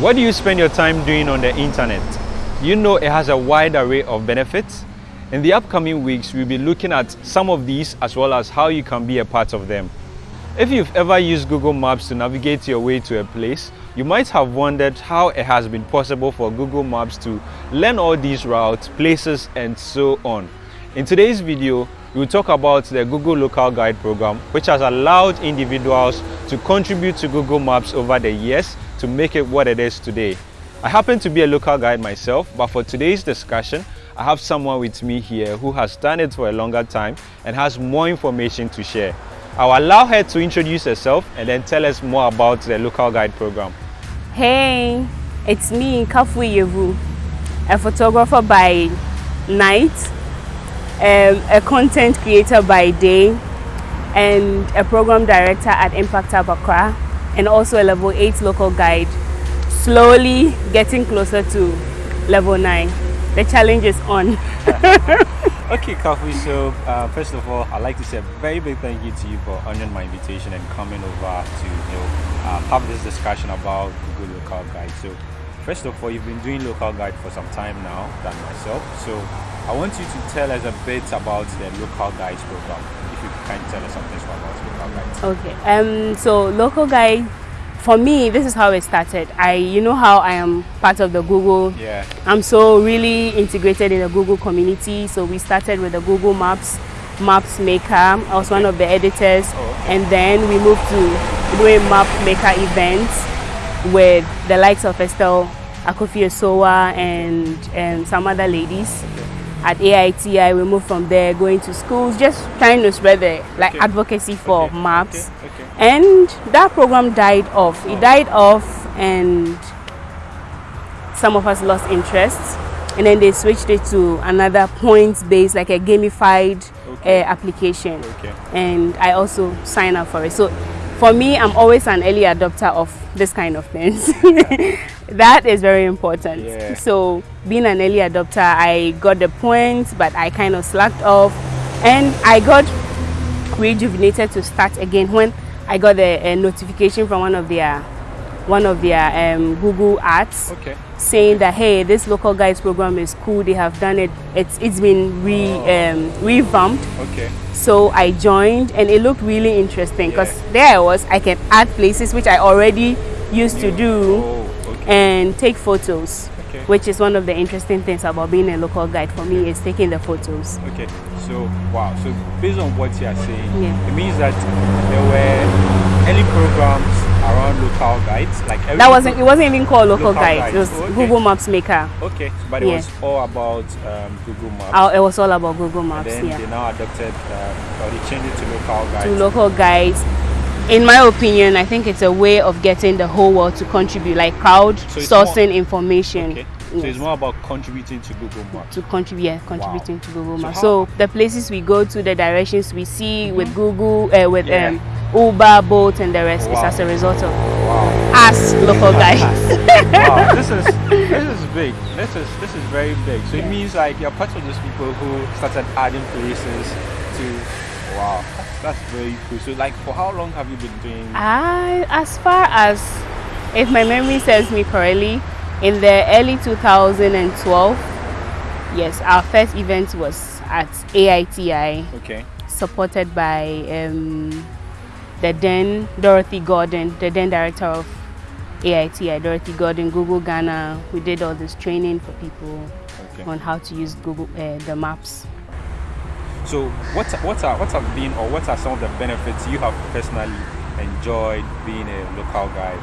What do you spend your time doing on the internet? You know it has a wide array of benefits. In the upcoming weeks, we'll be looking at some of these as well as how you can be a part of them. If you've ever used Google Maps to navigate your way to a place, you might have wondered how it has been possible for Google Maps to learn all these routes, places, and so on. In today's video, we'll talk about the Google Local Guide program, which has allowed individuals to contribute to Google Maps over the years to make it what it is today. I happen to be a local guide myself, but for today's discussion, I have someone with me here who has done it for a longer time and has more information to share. I'll allow her to introduce herself and then tell us more about the local guide program. Hey, it's me, Kafui Yevu, a photographer by night, um, a content creator by day, and a program director at Impact Hub Accra, and also a level 8 local guide. Slowly getting closer to level 9 the challenge is on. okay, Kafui, so uh, first of all, I'd like to say a very big thank you to you for honoring my invitation and coming over to you know, uh, have this discussion about Google Local Guide. So, first of all, you've been doing Local Guide for some time now than myself. So, I want you to tell us a bit about the Local Guides program. If you can tell us something about Local Guides. Okay, um, so Local Guide for me, this is how it started. I, you know how I am part of the Google. Yeah. I'm so really integrated in the Google community. So we started with the Google Maps, Maps Maker. I was one of the editors, oh, okay. and then we moved to doing Map Maker events with the likes of Estelle Akofio-Sowa and and some other ladies. Okay at AITI, we moved from there, going to schools, just trying to spread the like okay. advocacy for okay. maps. Okay. And that program died off. It died off, and some of us lost interest. And then they switched it to another points-based, like a gamified uh, application. And I also signed up for it. So for me, I'm always an early adopter of this kind of things. that is very important. Yeah. So being an early adopter, I got the points, but I kind of slacked off. And I got rejuvenated to start again when I got a, a notification from one of their one of their um, Google ads okay. saying that hey, this local guides program is cool. They have done it. It's it's been re oh. um, revamped. Okay. So I joined, and it looked really interesting because yeah. there I was. I can add places which I already used to do, oh, okay. and take photos. Okay. Which is one of the interesting things about being a local guide for me is taking the photos. Okay, so wow, so based on what you are saying, yeah. it means that there were early programs around local guides like that wasn't it wasn't even called local, local it was oh, okay. google maps maker okay but it yeah. was all about um, google maps oh, it was all about google maps and then yeah they now adopted um, or they changed it to local guides to local guides in my opinion i think it's a way of getting the whole world to contribute like crowd so sourcing information okay. So it's more about contributing to Google Maps. To contribute, yeah, contributing wow. to Google Maps. So, so, the places we go to, the directions we see mm -hmm. with Google, uh, with yeah. um, Uber, Bolt, and the rest wow. is as a result of wow. us local guys. wow, this is this is big. This is this is very big. So it means like you're part of those people who started adding places to. Wow, that's, that's very cool. So like, for how long have you been doing? I, as far as, if my memory serves me correctly, in the early 2012, yes, our first event was at AITI. Okay. Supported by um, the then Dorothy Gordon, the then director of AITI, Dorothy Gordon, Google Ghana. We did all this training for people okay. on how to use Google uh, the maps. So, what what are what have been or what are some of the benefits you have personally enjoyed being a local guide?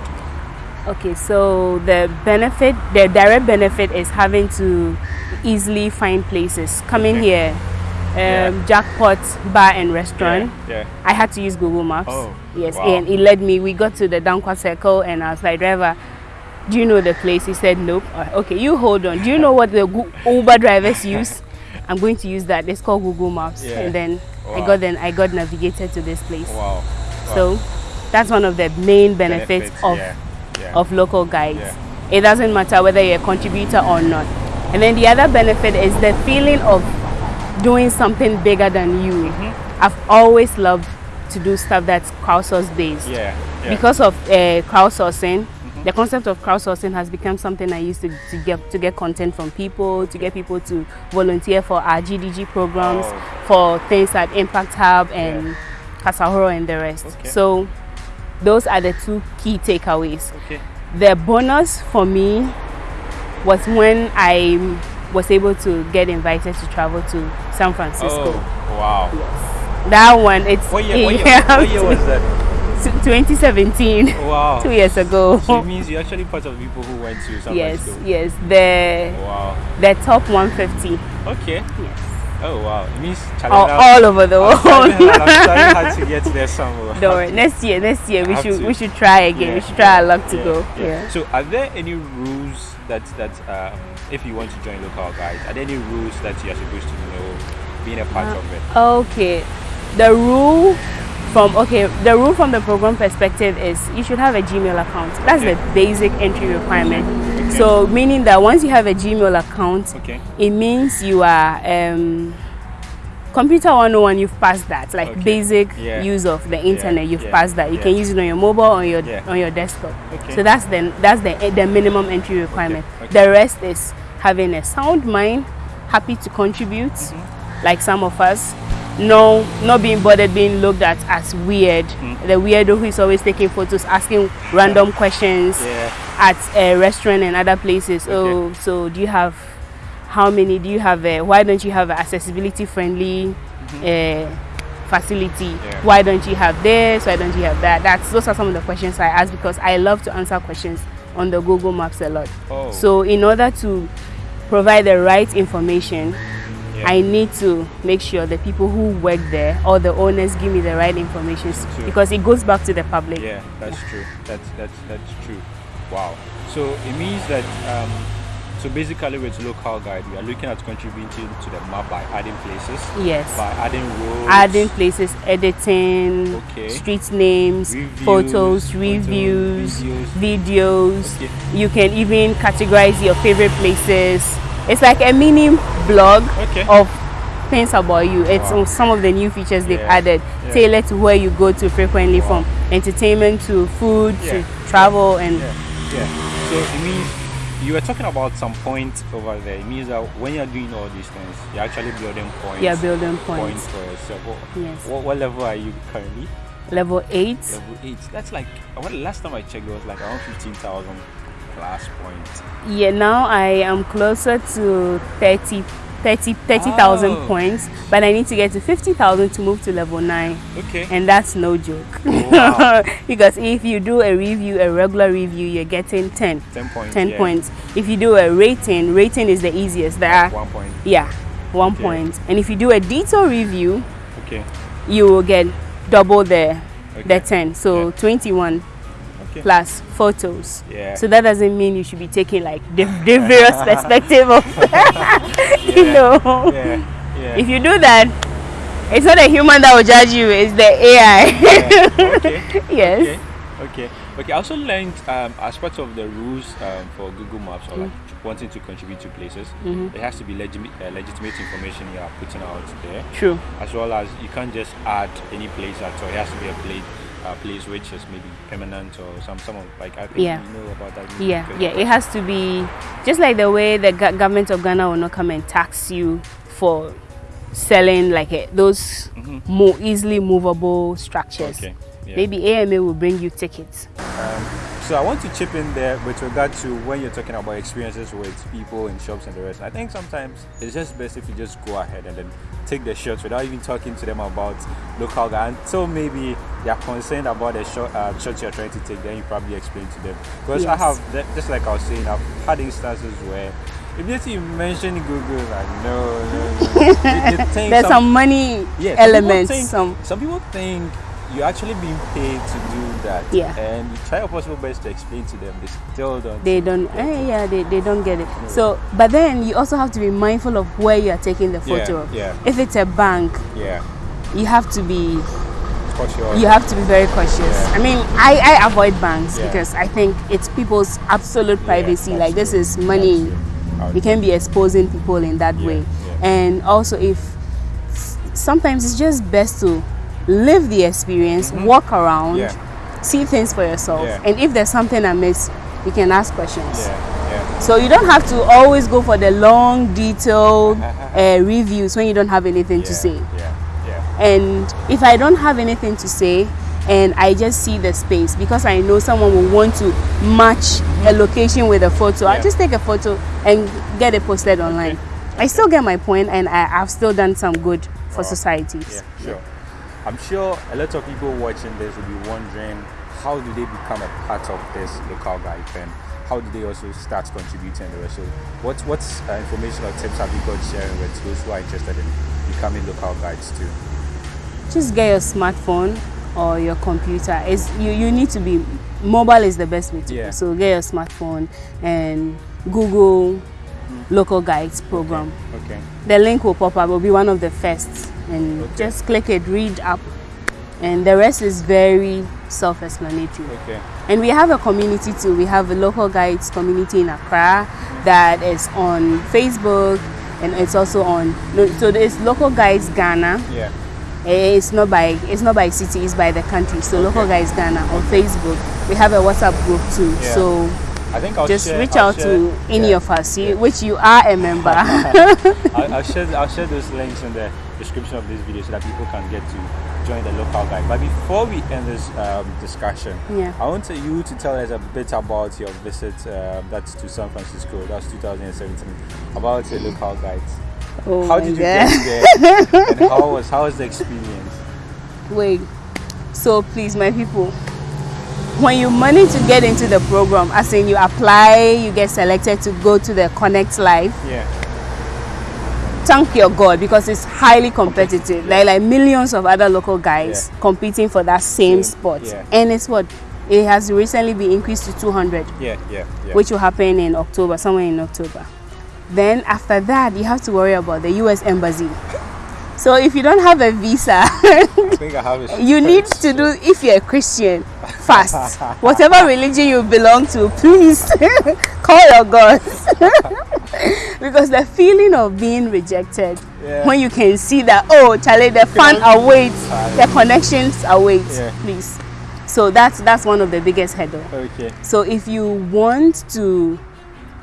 Okay, so the benefit, the direct benefit is having to easily find places. Coming okay. here, um, yeah. Jackpot Bar and Restaurant. Yeah, yeah. I had to use Google Maps. Oh, yes, wow. and it led me. We got to the Danquah Circle, and I was like, driver, do you know the place? He said, nope. Okay, you hold on. Do you know what the Uber drivers use? I'm going to use that. It's called Google Maps, yeah. and then wow. I got then I got navigated to this place. Wow. wow. So that's one of the main benefits, benefits of yeah. Yeah. of local guides. It doesn't matter whether you're a contributor or not. And then the other benefit is the feeling of doing something bigger than you. Mm -hmm. I've always loved to do stuff that's crowdsourced based. Yeah, yeah. Because of uh, crowdsourcing, mm -hmm. the concept of crowdsourcing has become something I used to, to get to get content from people, to get people to volunteer for our GDG programs, Oh. for things like Impact Hub and Yeah. Kasahoro and the rest. Okay. So those are the two key takeaways. Okay. The bonus for me was when I was able to get invited to travel to San Francisco. Oh, wow. That one, it's What year, what year, what year was that? 2017, Wow. two years ago. So it means you're actually part of the people who went to San yes, Francisco. yes, the Wow. the top 150. Okay. Yes, Oh wow. It means all, all over the world. I'm trying to get there somewhere. Don't worry. Next year, next year we should to. we should try again. we should try our luck to yeah, go. yeah. Yeah. So, are there any rules that that um, if you want to join local guides, are there any rules that you are supposed to know being a part Uh, of it? Okay. The rule from okay, the rule from the program perspective is you should have a Gmail account. That's Okay. the basic entry requirement. Okay. So meaning that once you have a Gmail account, Okay. it means you are um, computer 101 you've passed that like Okay. basic Yeah. use of the internet you've yeah, passed that you yeah. can use it on your mobile on your Yeah. on your desktop Okay. so that's the that's the the minimum entry requirement okay. the rest is having a sound mind happy to contribute Mm-hmm. like some of us no not being bothered being looked at as weird Mm-hmm. the weirdo who is always taking photos asking random questions Yeah. at a restaurant and other places. Oh, so do you have how many? Do you have? A, why don't you have an accessibility friendly uh, facility? Yeah. Why don't you have this? Why don't you have that? That's those are some of the questions I ask because I love to answer questions on the Google Maps a lot. Oh. So in order to provide the right information. Yeah. I need to make sure the people who work there or the owners give me the right information s- True. because it goes back to the public. Yeah, that's true. That's that's that's true. Wow. So it means that um, so basically with local guide, we are looking at contributing to the map by adding places, Yes. by adding roads, adding places, editing, Okay. street names, Reviews, photos, photos, reviews, videos. videos. Okay. You can even categorize your favorite places. It's like a mini blog Okay. of things about you. It's Wow. some of the new features they've Yeah. added, Yeah. tailored to where you go to frequently, Wow. from entertainment to food Yeah. to travel and Yeah. So it means you were talking about some points over there. It means that when you're doing all these things, you're actually building points. you're building points points. for yourself. What, Yes. what, what level are you currently? Level eight. Level eight. That's like when the last time I checked, it was like around fifteen thousand plus points. Yeah, now I am closer to 30 30 30,000 Oh. points, but I need to get to 50,000 to move to level 9. Okay. And that's no joke. Oh, wow. because if you do a review, a regular review, you're getting 10. ten points. 10 yeah. points. If you do a rating, rating is the easiest. There are, One point. yeah, one Okay. point. And if you do a detail review, Okay. you will get double the, the 10. So Yeah. 21 Okay. plus photos. Yeah. So that doesn't mean you should be taking like the, the various perspective of, you know. Yeah. Yeah. If you do that, it's not a human that will judge you, it's the AI. Okay. yes. Okay. Okay. Okay. I also learned um, as part of the rules um, for Google Maps or like Mm. wanting to contribute to places, Mm-hmm. there has to be legit- uh, legitimate information you are putting out there, True. as well as you can't just add any place at all. It has to be a place, uh, place which is maybe permanent or some some of like I think Yeah. you know about that. Yeah, yeah. It has to be just like the way the government of Ghana will not come and tax you for selling like a, those Mhm. more easily movable structures. Okay. Yeah. Maybe AMA will bring you tickets. Um, so I want to chip in there with regard to when you're talking about experiences with people in shops and the rest. I think sometimes it's just best if you just go ahead and then take the shots without even talking to them about local guy until maybe they are concerned about the shot, uh, shots you're trying to take. Then you probably explain to them because I have that- just like I was saying, I've had instances where. Immediately you mention Google, like no, no, no. They- they There's some money yeah, some elements. think- Some some people think you're actually being paid to do that. Yeah. And you try your possible best to explain to them. They still don't. they don't. Eh, yeah, they, they don't get it. So, but then you also have to be mindful of where you are taking the Yeah, photo. yeah. If it's a bank, Yeah. you have to be Cautious. you have to be very cautious. Yeah. I mean, I, I avoid banks Yeah. because I think it's people's absolute privacy. that's like this is money. That's true. I would You can be exposing people in that Yeah, way. yeah. And also, if sometimes it's just best to live the experience, walk around, Mm-hmm. Yeah. see things for yourself. Yeah. And if there's something amiss, you can ask questions. Yeah, yeah. So you don't have to always go for the long, detailed uh, reviews when you don't have anything to yeah, say. Yeah, yeah. And if I don't have anything to say, and I just see the space because I know someone will want to match a location with a photo. I'll just take a photo and get it posted online. I still get my point, and I, I've still done some good for Wow. societies. Yeah, sure. I'm sure a lot of people watching this will be wondering how do they become a part of this local guide and how do they also start contributing the. So, what what's uh, information or tips have you got sharing with those who are interested in becoming local guides too? Just get your smartphone or your computer. It's, you, you need to be mobile is the best way to Yeah. So get your smartphone and Google local guides program. Okay. The link will pop up. Will be one of the first, and Okay. just click it, read up, and the rest is very self-explanatory. Okay. And we have a community too. We have a local guides community in Accra that is on Facebook, and it's also on. So there's local guides Ghana. Yeah. Eh, It's not by it's not by city. It's by the country. So local Okay. guides Ghana on Facebook. We have a WhatsApp group too. Yeah. So I think I'll just share, reach I'll out share- to any yeah. of us, you- yeah. which you are a member. I'll, I'll share I'll share those links in the description of this video so that people can get to join the local guide. But before we end this um, discussion, Yeah. I want you to tell us a bit about your visit um, that's to San Francisco. That's 2017. About your local guides. Oh How did you God. get there? and how was how was the experience? Wait. So please, my people, when you manage to get into the program, as in you apply, you get selected to go to the Connect Live, Yeah. thank your God because it's highly competitive. Like like millions of other local guys Yeah. competing for that same Same, spot. yeah. And it's what it has recently been increased to 200, Yeah. Yeah. Yeah. which will happen in October, somewhere in October. Then after that, you have to worry about the US embassy. So if you don't have a visa, I think I have a you need to do if you're a christian fast whatever religion you belong to please call your god because the feeling of being rejected Yeah. when you can see that oh charlie the fun awaits the connections await Yeah. please so that's that's one of the biggest hurdle Okay. so if you want to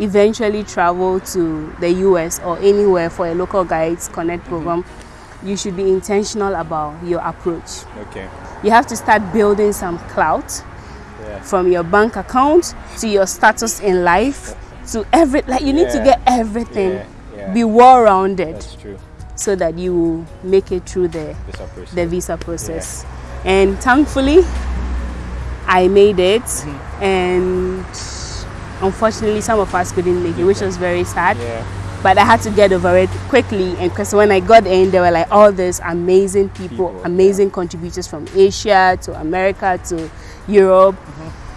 eventually travel to the US or anywhere for a local guides connect program, you should be intentional about your approach. Okay. You have to start building some clout Yeah. from your bank account to your status in life to every like you need to get everything Yeah. Yeah. be well rounded That's true. so that you make it through the This approach. the visa process. And thankfully, I made it. Mm-hmm. And unfortunately, some of us couldn't make it, which was very sad. Yeah. But I had to get over it quickly. And because when I got in, there were like all these amazing people, People, amazing contributors from Asia to America to Europe.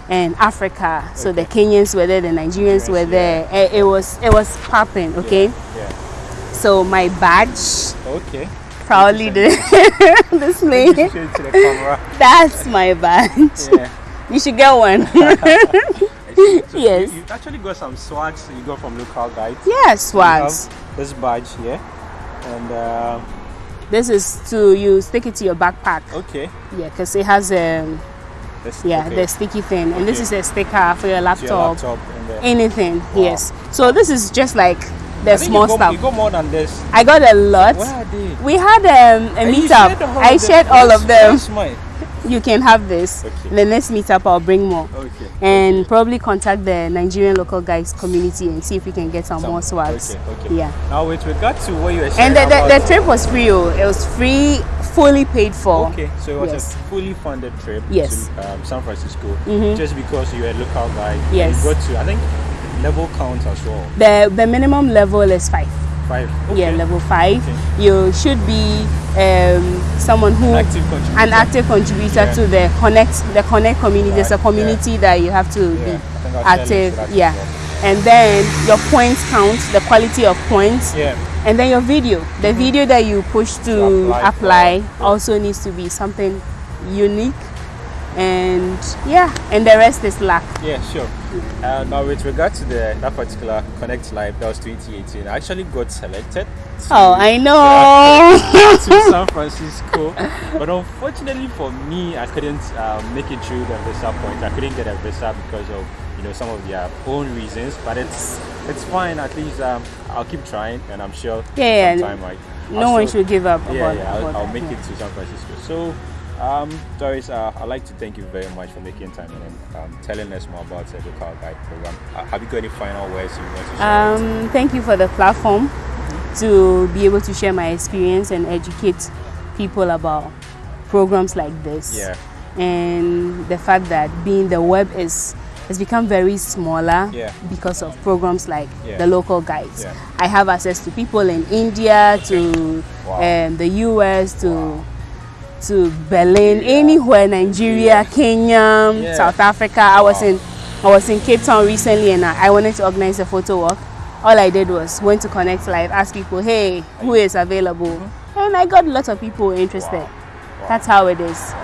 And Africa, so the Kenyans were there, the Nigerians Nigerians, were there. Eh, It was it was popping, okay. Yeah. So my badge, Okay. proudly the display. Show it to the camera. That's my badge. Yeah. You should get one. So Yes. You, you actually got some swags you got from local guides. yeah, You swags. this badge here. And uh, This is to you stick it to your backpack. okay. Yeah, because it has um yeah okay. the sticky thing, and this is a sticker for your laptop. your laptop Anything. Wow. Yes. So this is just like the small got, stuff. You got more than this. I got a lot. Where are they? We had um, a meetup. shared all I of them. shared all of them. You can have this. Okay. The next meetup, I'll bring more. Okay. And probably contact the Nigerian local guys community and see if we can get some, Some- more swags. Okay, okay. Yeah. Now with regard to what you were saying And the, the, the trip was free. Oh. It was free, fully paid for. Okay, so it was Yes. a fully funded trip Yes. to um, San Francisco Mhm. just because you were a local guy. Yes. You got to, I think, level count as well. The the minimum level is five. Five. Yeah, Okay. level five. Okay. You should be um, someone who An active contributor. an active contributor Yeah. to the connect the connect community. There's a Right, community that you have to Yeah, be think I'll share links active. to that as Yeah. well. And then your points count, the quality of points. Yeah. And then your video, the video that you push to, To apply apply, also needs to be something unique. And yeah, and the rest is luck. Yeah, sure. Uh, now, with regard to the that particular Connect Live, that was 2018. I actually got selected. To, Oh, I know. to San Francisco, but unfortunately for me, I couldn't um, make it through the visa point. I couldn't get a visa because of you know some of their own reasons, but it's it's fine. At least um, I'll keep trying, and I'm sure Yeah, yeah. sometime I no I'll one still- should give up yeah, about, yeah, I'll, about I'll make yeah. it to San Francisco. So, um, Doris, uh, I'd like to thank you very much for making time and um, telling us more about the local guide program. Uh, have you got any final words you want to share? Um, thank you for the platform to be able to share my experience and educate people about programs like this. yeah, And the fact that being the web is has become very smaller Yeah. because of programs like Yeah. the local guides. Yeah. I have access to people in India, to Wow. um, the US, to Wow. To Berlin, Yeah. anywhere, Nigeria, Kenya, Yeah. South Africa. I was Wow. in I was in Cape Town recently and I, I wanted to organize a photo walk. All I did was went to Connect Live, ask people, hey, who is available? Mm-hmm. And I got lots of people interested. Wow. Wow. That's how it is.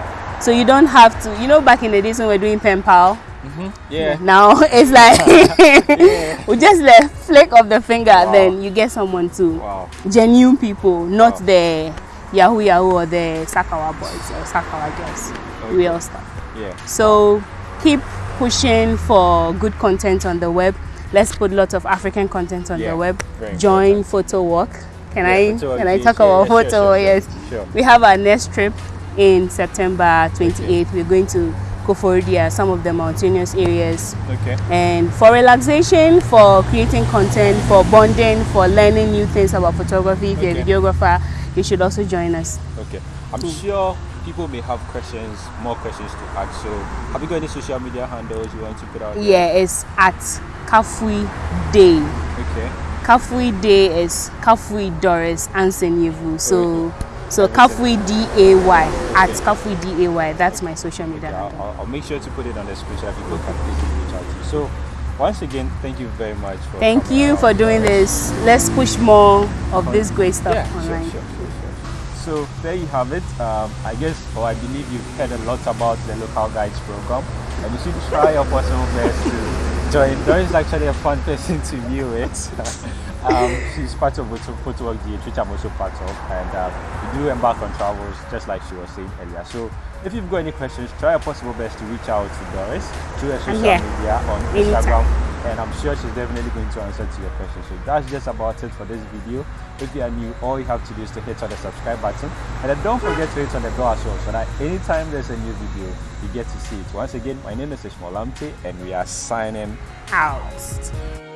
So you don't have to, you know, back in the days when we were doing pen pal, mm-hmm. yeah, now it's like we just the flick of the finger, then you get someone to wow, genuine people, not the Yahoo Yahoo or the Sakawa boys or Sakawa girls, Okay. real stuff. yeah, So keep pushing for good content on the web. Let's put lots of African content on Yeah, the web. very Join important. Photo Walk. Can Yeah, I can I talk about sure, photo? sure, yes. sure. We have our next trip in September 28th. We're going to Koforidua, some of the mountainous areas. okay, And for relaxation, for creating content, for bonding, for learning new things about photography, if you're a Okay. videographer, you should also join us. okay. I'm sure people may have questions, more questions to ask. So, have you got any social media handles you want to put out? there? Yeah, it's at Kafui Day. Okay. Kafui Day is Kafui Doris Ansen Yevu. So so Kafui D A Y at Okay. Kafui D A Y. That's my social media. Okay, I'll, handle. I'll- I'll make sure to put it on the screen so that people can easily reach out to you. So, once again, thank you very much for Thank you for doing this. Let's push more of this great stuff Yeah, online. sure, sure, sure. So there you have it. Um, I guess, or I believe you've heard a lot about the local guides program, and you should try your possible best to join. Doris is actually a fun person to view it. um, she's part of Photo Photo Work DH, which I'm also part of, and uh, we do embark on travels, just like she was saying earlier. So if you've got any questions, try your possible best to reach out to Doris through her social here. media on. Instagram and I'm sure she's definitely going to answer to your question. So that's just about it for this video. If you are new, all you have to do is to hit on the subscribe button and then don't forget to hit on the bell as well so that anytime there's a new video, you get to see it. Once again, my name is Ishmael Lamptey and we are signing Out.